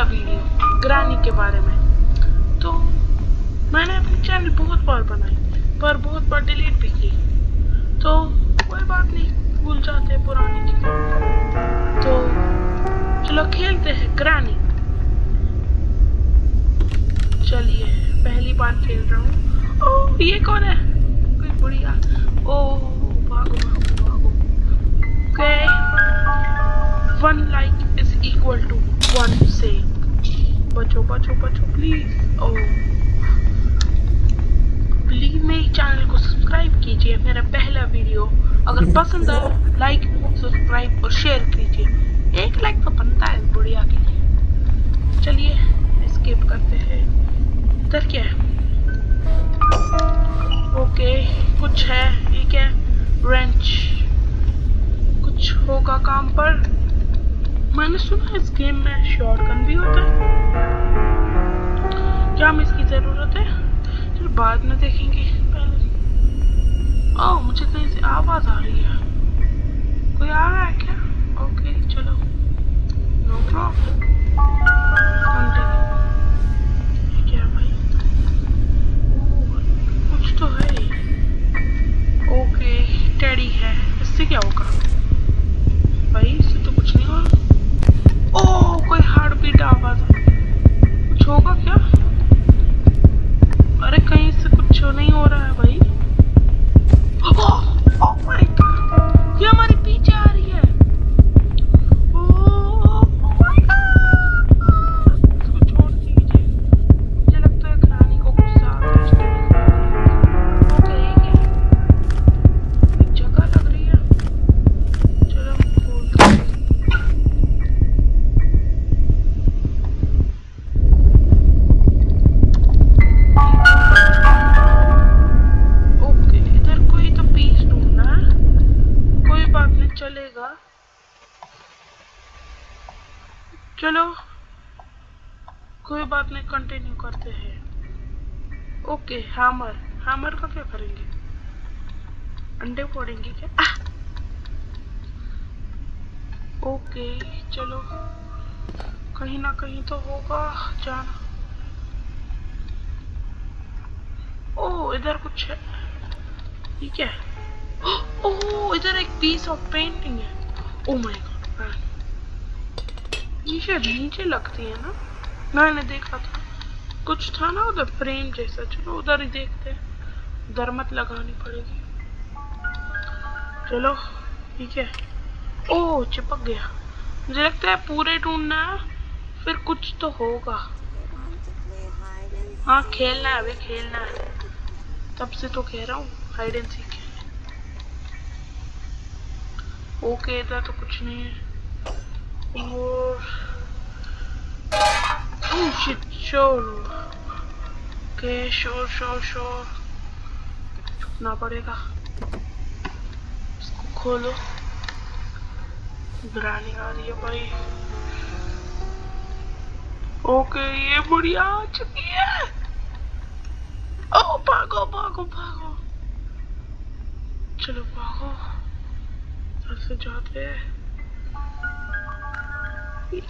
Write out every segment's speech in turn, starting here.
था वीडियो ग्रानी के बारे में। तो मैंने अपनी चैनल बहुत बार बनाई, पर बहुत बार डिलीट भी की। तो कोई बात नहीं, भूल जाते पुरानी चीज़ें। तो चलो खेलते हैं, ग्रानी। चलिए, पहली बार खेल रहा हूँ। ओ, ये कौन है? कोई बुढ़िया? बचो बचो बचो प्लीज़ ओह प्लीज़ मेरे चैनल को सब्सक्राइब कीजिए, मेरा पहला वीडियो अगर पसंद आए लाइक सब्सक्राइब और शेयर कीजिए। एक लाइक तो बनता है बढ़िया के लिए। चलिए स्किप करते हैं। इधर क्या है? ओके कुछ है, ठीक है। रेंच कुछ होगा काम पर। मैंने सुना इस गेम में शॉटगन भी होता है। क्या हमें इसकी ज़रूरत है? फिर बाद में देखेंगे, पहले। ओह, मुझे कहीं से आवाज़ आ रही है। कोई आ रहा है क्या? ओके चलो। नो प्रॉब्लम बात नहीं कंटिन्यू करते हैं। ओके हैमर हैमर का क्या करेंगे? अंडे फोड़ेंगे क्या? आह! ओके चलो। कहीं ना कहीं तो होगा, जाना। ओह इधर कुछ है। ठीक है? ओह इधर एक पीस ऑफ़ पेंटिंग है। ओह माय गॉड ये शायद नीचे लगती है ना? मैंने देखा था। कुछ था ना उधर फ्रेम जैसा। चलो उधर ही देखते हैं। उधर मत लगानी पड़ेगी। चलो, ठीक है। ओह चिपक गया। मुझे लगता है पूरे ढूंढना है, फिर कुछ तो होगा। हाँ खेलना है, अभी खेलना है। तब से तो कह रहा हूँ हाइड एंड सीक ओके, इधर तो कुछ नहीं है। और ओह शिट शोर ओके शोर शोर शोर छुपना पड़ेगा। इसको खोलो। ग्रानी आ रही है भाई। ओके ये बढ़िया आ चुकी है। ओ भागो भागो भागो। चलो, भागो। से जाते हैं।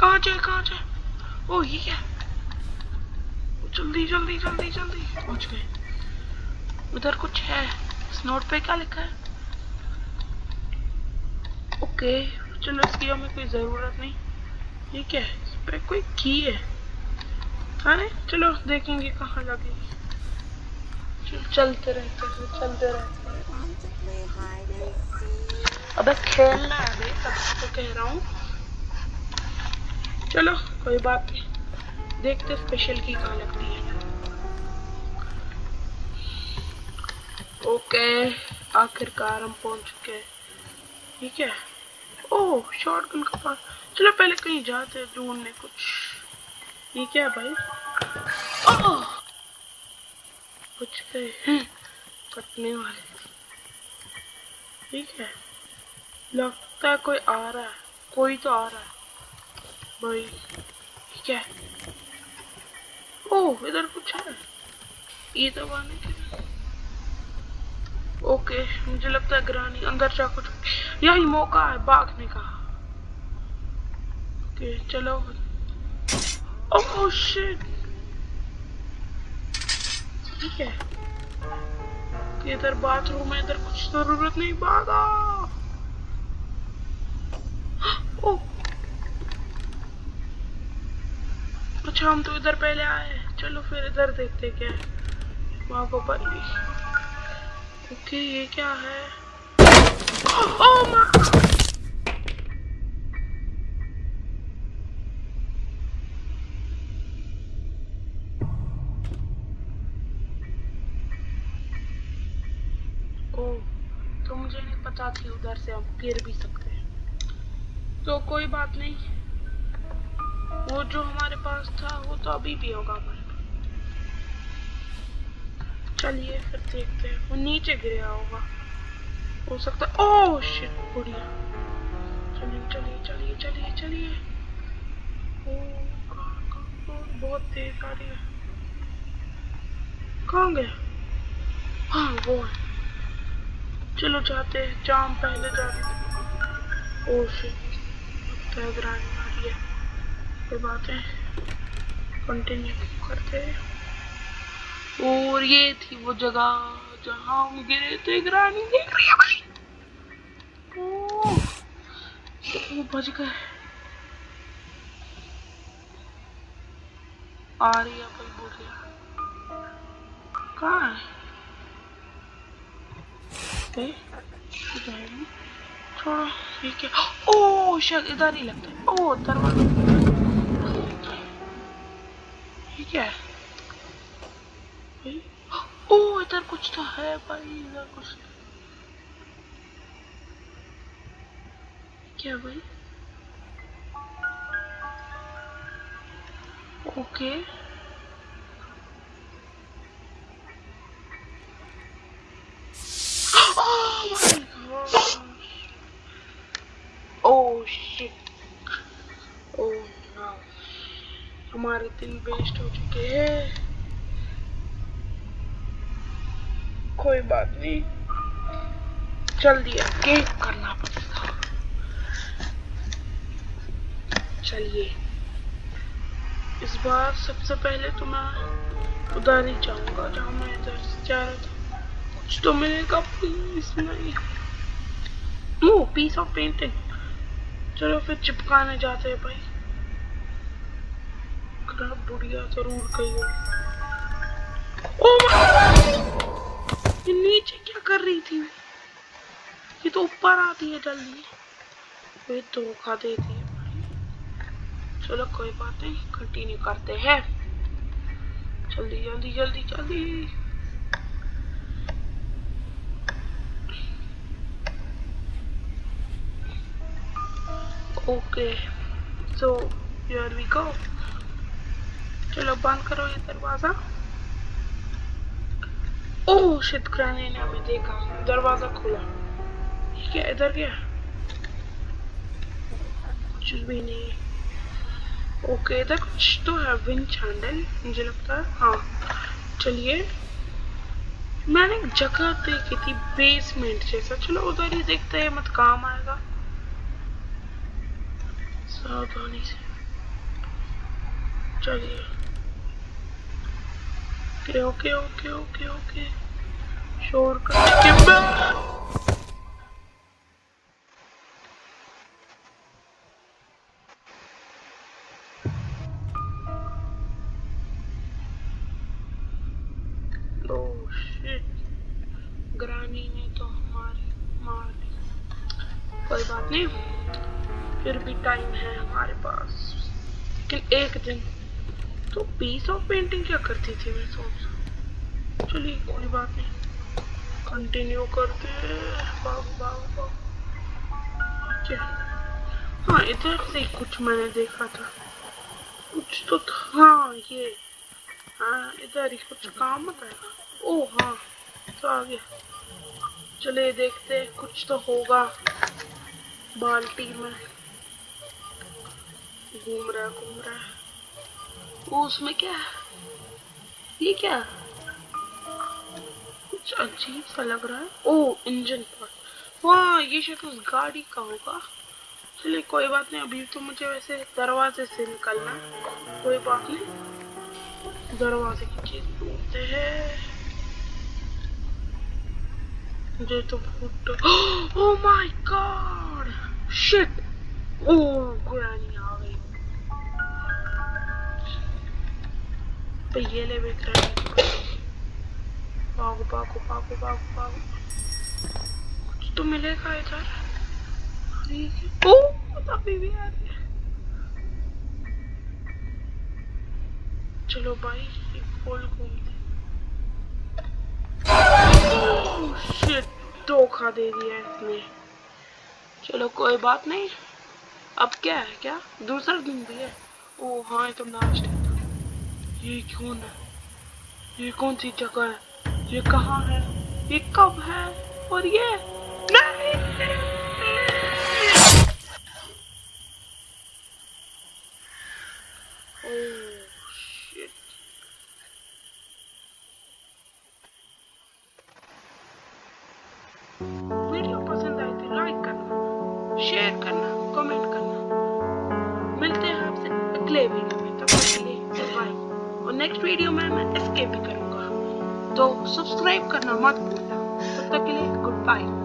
कहाँ जाए कहाँ जाए ओ ये क्या जल्दी जल्दी जल्दी जल्दी। पहुँच गए। उधर कुछ है। इस नोट पे क्या लिखा है? ओके चलो इसकी हमें कोई ज़रूरत नहीं। ये क्या है? इस पे कोई की है? अरे चलो, देखेंगे कहाँ लगेगी चलते रहते हैं, चलते रहते हैं। अबे खेलना है अभी, तब तो कह रहा हूँ। चलो कोई बात नहीं। देखते स्पेशल की कहाँ लगती है। ओके आखिरकार हम पहुँच चुके हैं। ठीक है? ओह शॉटगन का पास। चलो पहले कहीं जाते हैं ढूँढने कुछ। ये क्या है भाई? ओह! कुछ पे हैं, कटने वाले। ठीक है? लगता है कोई आ रहा है। कोई तो आ रहा है। भाई, ठीक है। ओह, इधर कुछ है। ये तो आने के ओके, मुझे लगता है ग्रानी, अंदर जा कुछ। यही मौका है, भागने का। ओके, चलो। ओह शिट ठीक है। इधर बाथरूम है, इधर कुछ ज़रूरत नहीं, भागा। ओ अच्छा हम तो इधर पहले आए चलो फिर इधर देखते क्या है। वहाँ को पर ओके, ये क्या है? ओ माँ! पता थी उधर से हम गिर भी सकते हैं। तो कोई बात नहीं। वो जो हमारे पास था, वो तो अभी भी होगा हमारे चलिए फिर देखते हैं। वो नीचे गिरा होगा। हो सकता ओह शिट बुढ़िया। चलिए चलिए चलिए चलिए चलिए। बहुत तेज आ रही है। कहाँ गया? हाँ वो है। चलो जाते हैं। जाम पहले जाते थे। ओ शिट ग्रांड आ है। कोई बात है। कंटिन्यू करते हैं। और ये थी वो जगह जहाँ हम गिरे थे ग्रानी देख रही है भाई ओ, बच गए। आ रही है भाई बुढ़िया कहाँ है? छोड़ो ठीक है। ओ शायद इधर ही लगता है। ओ दरवाज़ा। ठीक है? ओ इधर कुछ तो है भाई इधर कुछ क्या भाई? Okay. okay. Oh shit. Oh no. हमारे दिन वेस्ट हो चुके हैं। कोई बात नहीं। जल्दी आगे करना पड़ेगा। चलिए। इस बार सबसे पहले तो मैं उधर ही जाऊँगा, जहाँ मैं इधर से जा रहा था। कुछ तो मिलेगा प्लीज़ नहीं। पीस ऑफ़ पेंटिंग चलो फिर चिपकाने जाते हैं भाई। बुढ़िया ज़रूर कही ये नीचे क्या कर रही थी? ये तो ऊपर आती है जल्दी। ये धोखा देती है चलो कोई बात नहीं कंटिन्यू करते हैं। जल्दी जल्दी जल्दी जल्दी। Okay so here we go चलो बंद करो ये दरवाज़ा। ओह ग्रैनी ने हमें देखा। दरवाज़ा खुला। क्या, इधर क्या कुछ भी नहीं। ओके इधर कुछ तो है विंड चैंडल मुझे लगता है। हाँ चलिए। मैंने एक जगह देखी थी बेसमेंट जैसा। चलो, उधर ही देखते हैं, मत काम आएगा। सावधानी से। चलिए okay okay okay okay okay. शोर करने के बाद ग्रानी ने तो कोई बात नहीं। फिर भी टाइम है हमारे पास। लेकिन एक दिन तो पीस ऑफ़ पेंटिंग क्या करती थी मैं सोच चलिए, कोई बात नहीं। कंटिन्यू करते हाँ। इधर से कुछ मैंने देखा था। कुछ तो था। हाँ ये। हाँ इधर ही कुछ काम बताएगा ओ हाँ तो आ गया। चलिए, देखते कुछ तो होगा। बाल्टी में। घूम रहा घूम रहा वो उसमें क्या ये क्या? कुछ अजीब सा लग रहा है। ओ इंजन पर वाह, ये शायद उस गाड़ी का होगा। चलिए, कोई बात नहीं, अभी तो मुझे वैसे दरवाजे से निकलना कोई बात नहीं। दरवाजे की चीज़ ढूंढते हैं। मुझे तो फुट oh my God shit oh granny भी ग्रैनी भागो भागो भागो भागो भागो। कुछ तो मिलेगा इधर। ओह अभी भी आ रही चलो भाई एक घूमते धोखा दे दिया इसने। चलो, कोई बात नहीं। अब क्या है, क्या? दूसरा दिन भी है। ओ हाँ ये तो लास्ट है। ये क्यों है? ये कौन सी जगह है? ये कहाँ है? ये कब है? और ये नहीं! Oh वीडियो पसंद आए तो लाइक करना शेयर करना कमेंट करना। मिलते हैं आपसे अगले वीडियो नेक्स्ट वीडियो में मैं एस्केप भी करूँगा। तो सब्सक्राइब करना मत भूलना। तब तक के लिए गुड बाय